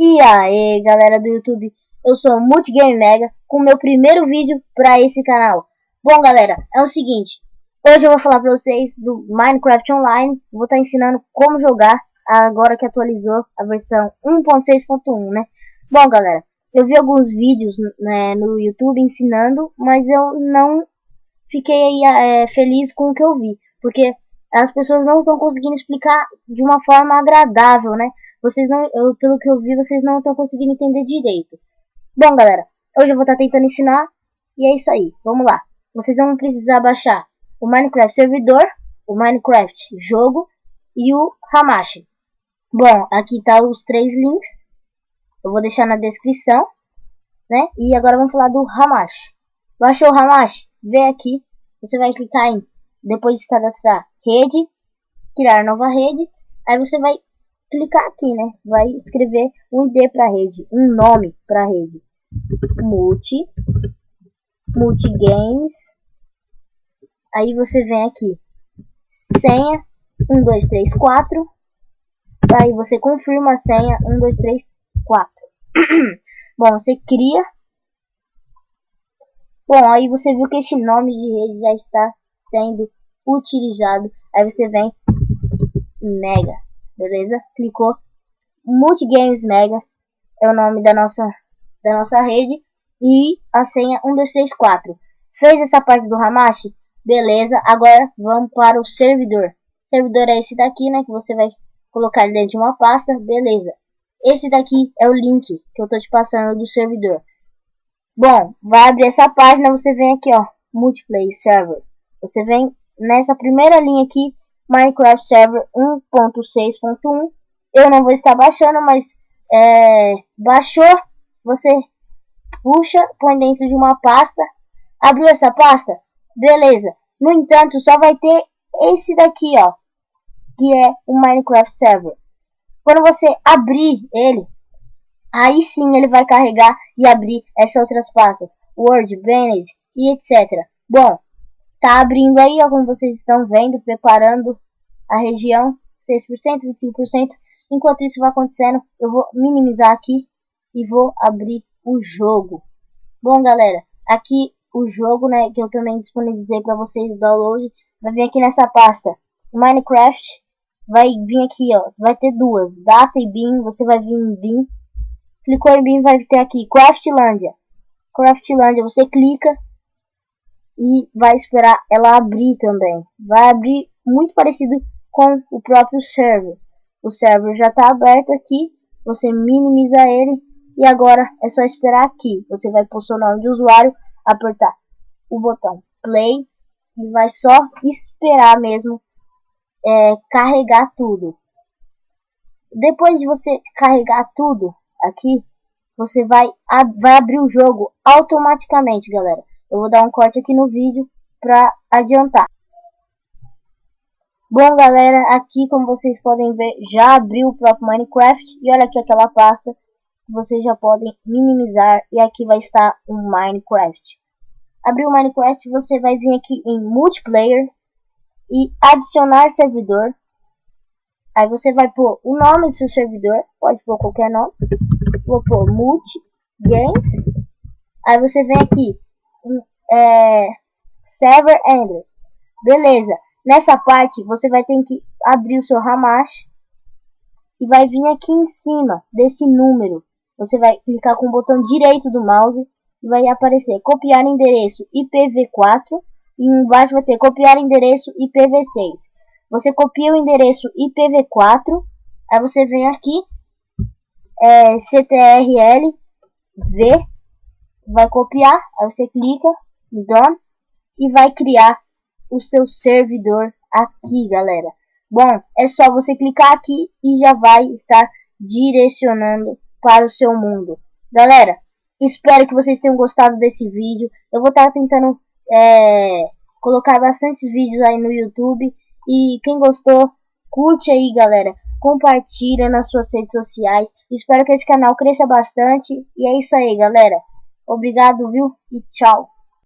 E aí galera do YouTube, eu sou o Multigame Mega com meu primeiro vídeo para esse canal. Bom galera, é o seguinte, hoje eu vou falar para vocês do Minecraft Online, vou estar tá ensinando como jogar agora que atualizou a versão 1.6.1 né. Bom galera, eu vi alguns vídeos né, no YouTube ensinando, mas eu não fiquei é, feliz com o que eu vi, porque as pessoas não estão conseguindo explicar de uma forma agradável, né vocês não, eu, pelo que eu vi, vocês não estão conseguindo entender direito. Bom, galera, hoje eu vou estar tá tentando ensinar e é isso aí. Vamos lá. Vocês vão precisar baixar o Minecraft servidor, o Minecraft jogo e o Hamashi. Bom, aqui tá os três links. Eu vou deixar na descrição, né? E agora vamos falar do Hamashi. Baixou o Hamashi? Vem aqui. Você vai clicar em depois de cadastrar rede, criar nova rede. Aí você vai clicar aqui, né? Vai escrever um ID para rede, um nome para rede. Multi, multi games. Aí você vem aqui, senha 1 2 3 4. Aí você confirma a senha 1 2 3 4. Bom, você cria. Bom, aí você viu que este nome de rede já está sendo utilizado. Aí você vem mega beleza? Clicou. Multigames Mega é o nome da nossa, da nossa rede. E a senha 1234. Fez essa parte do Hamashi? Beleza, agora vamos para o servidor. Servidor é esse daqui, né? Que você vai colocar dentro de uma pasta. Beleza. Esse daqui é o link que eu tô te passando do servidor. Bom, vai abrir essa página, você vem aqui, ó, Multiplayer Server. Você vem nessa primeira linha aqui, Minecraft Server 1.6.1. Eu não vou estar baixando, mas é, baixou, você puxa, põe dentro de uma pasta. Abriu essa pasta? Beleza. No entanto, só vai ter esse daqui, ó, que é o Minecraft Server. Quando você abrir ele, aí sim ele vai carregar e abrir essas outras pastas, Word, Bennett e etc. Bom, Tá abrindo aí, ó, como vocês estão vendo, preparando a região 6%, 25%. Enquanto isso vai acontecendo, eu vou minimizar aqui e vou abrir o jogo. Bom, galera, aqui o jogo, né, que eu também disponibilizei para vocês o download, vai vir aqui nessa pasta. Minecraft vai vir aqui, ó, vai ter duas, data e bin, você vai vir em bin. Clicou em bin, vai ter aqui Craftlandia. Craftlandia, você clica e vai esperar ela abrir também. Vai abrir muito parecido com o próprio server. O server já está aberto aqui, você minimiza ele e agora é só esperar aqui. Você vai pôr seu nome de usuário, apertar o botão play e vai só esperar mesmo é, carregar tudo. Depois de você carregar tudo aqui, você vai, vai abrir o jogo automaticamente, galera. Eu vou dar um corte aqui no vídeo para adiantar. Bom galera, aqui como vocês podem ver, já abriu o próprio Minecraft e olha aqui aquela pasta que vocês já podem minimizar e aqui vai estar o Minecraft. Abriu o Minecraft, você vai vir aqui em multiplayer e adicionar servidor. Aí você vai pôr o nome do seu servidor, pode pôr qualquer nome. Vou pôr multi games. Aí você vem aqui é, server handlers. Beleza. Nessa parte você vai ter que abrir o seu Hamash e vai vir aqui em cima desse número. Você vai clicar com o botão direito do mouse e vai aparecer copiar endereço IPv4 e embaixo vai ter copiar endereço IPv6. Você copia o endereço IPv4, aí você vem aqui é, CTRL V, vai copiar, aí você clica Done e vai criar o seu servidor aqui, galera. Bom, é só você clicar aqui e já vai estar direcionando para o seu mundo. Galera, espero que vocês tenham gostado desse vídeo. Eu vou estar tentando é, colocar bastantes vídeos aí no YouTube. E quem gostou, curte aí, galera. Compartilha nas suas redes sociais. Espero que esse canal cresça bastante. E é isso aí, galera. Obrigado, viu? E tchau.